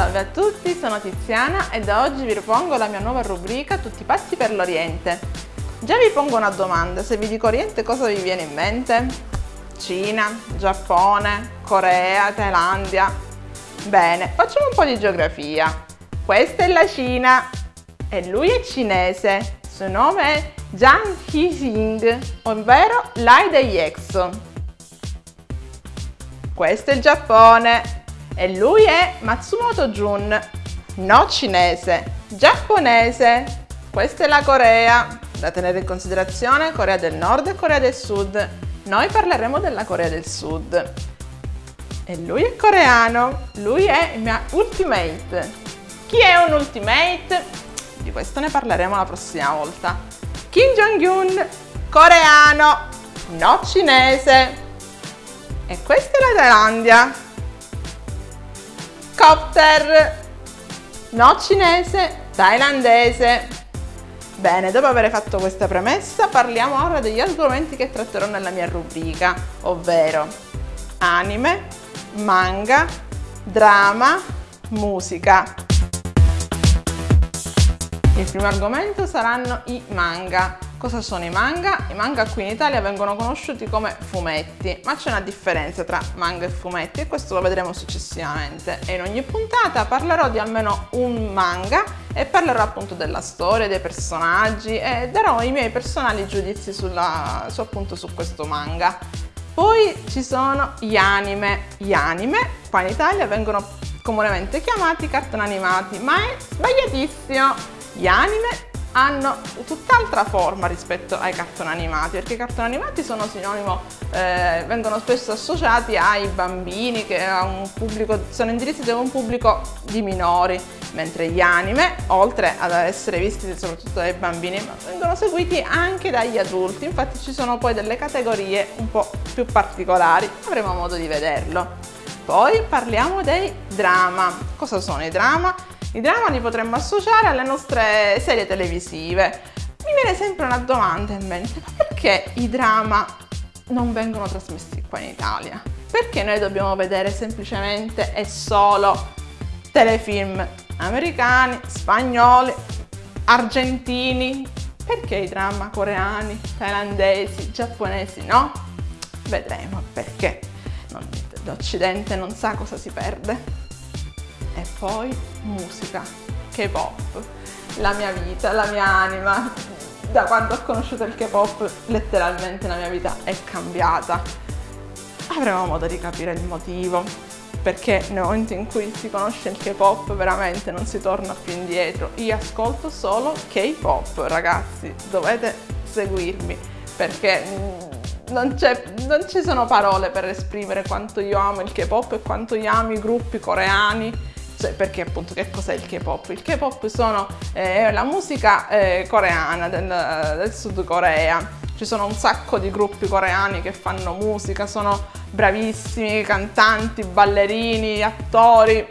Salve a tutti, sono Tiziana e da oggi vi propongo la mia nuova rubrica Tutti pazzi per l'Oriente. Già vi pongo una domanda, se vi dico Oriente cosa vi viene in mente? Cina, Giappone, Corea, Thailandia? Bene, facciamo un po' di geografia. Questa è la Cina e lui è cinese. Suo nome è Zhang Hixing, ovvero l'Ai degli Exo. Questo è il Giappone e lui è Matsumoto Jun, no cinese, giapponese. Questa è la Corea, da tenere in considerazione Corea del Nord e Corea del Sud. Noi parleremo della Corea del Sud. E lui è coreano, lui è il mio ultimate. Chi è un ultimate? Di questo ne parleremo la prossima volta. Kim Jong-un, coreano, no cinese. E questa è la Thailandia, Copter, no cinese, thailandese. Bene, dopo aver fatto questa premessa parliamo ora degli argomenti che tratterò nella mia rubrica, ovvero anime, manga, drama, musica. Il primo argomento saranno i manga. Cosa sono i manga? I manga qui in Italia vengono conosciuti come fumetti, ma c'è una differenza tra manga e fumetti e questo lo vedremo successivamente. E in ogni puntata parlerò di almeno un manga e parlerò appunto della storia, dei personaggi e darò i miei personali giudizi sulla, su, appunto su questo manga. Poi ci sono gli anime. Gli anime qua in Italia vengono comunemente chiamati cartoni animati, ma è sbagliatissimo. Gli anime hanno tutt'altra forma rispetto ai cartoni animati perché i cartoni animati sono sinonimo eh, vengono spesso associati ai bambini che pubblico, sono indirizzati a un pubblico di minori mentre gli anime oltre ad essere visti soprattutto dai bambini vengono seguiti anche dagli adulti. Infatti ci sono poi delle categorie un po' più particolari avremo modo di vederlo. Poi parliamo dei drama. Cosa sono i drama? I drama li potremmo associare alle nostre serie televisive. Mi viene sempre una domanda in mente, ma perché i drama non vengono trasmessi qua in Italia? Perché noi dobbiamo vedere semplicemente e solo telefilm americani, spagnoli, argentini? Perché i drama coreani, thailandesi, giapponesi no? Vedremo perché l'Occidente non sa cosa si perde e poi musica, K-pop, la mia vita, la mia anima. Da quando ho conosciuto il K-pop letteralmente la mia vita è cambiata. Avremo modo di capire il motivo, perché nel momento in cui si conosce il K-pop veramente non si torna più indietro. Io ascolto solo K-pop, ragazzi, dovete seguirmi, perché mm, non, non, ci sono parole per esprimere quanto io amo il K-pop e quanto io amo i gruppi coreani cioè, perché appunto che cos'è il K-pop? Il K-pop sono eh, la musica eh, coreana del, del Sud Corea. Ci sono un sacco di gruppi coreani che fanno musica, sono bravissimi, cantanti, ballerini, attori.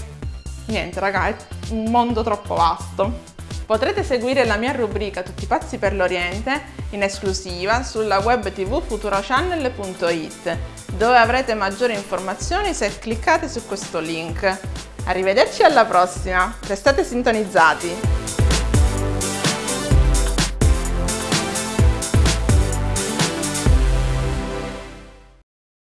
Niente raga, è un mondo troppo vasto. Potrete seguire la mia rubrica Tutti pazzi per l'Oriente in esclusiva sulla web tv futurochannel.it dove avrete maggiori informazioni se cliccate su questo link. Arrivederci alla prossima, restate sintonizzati!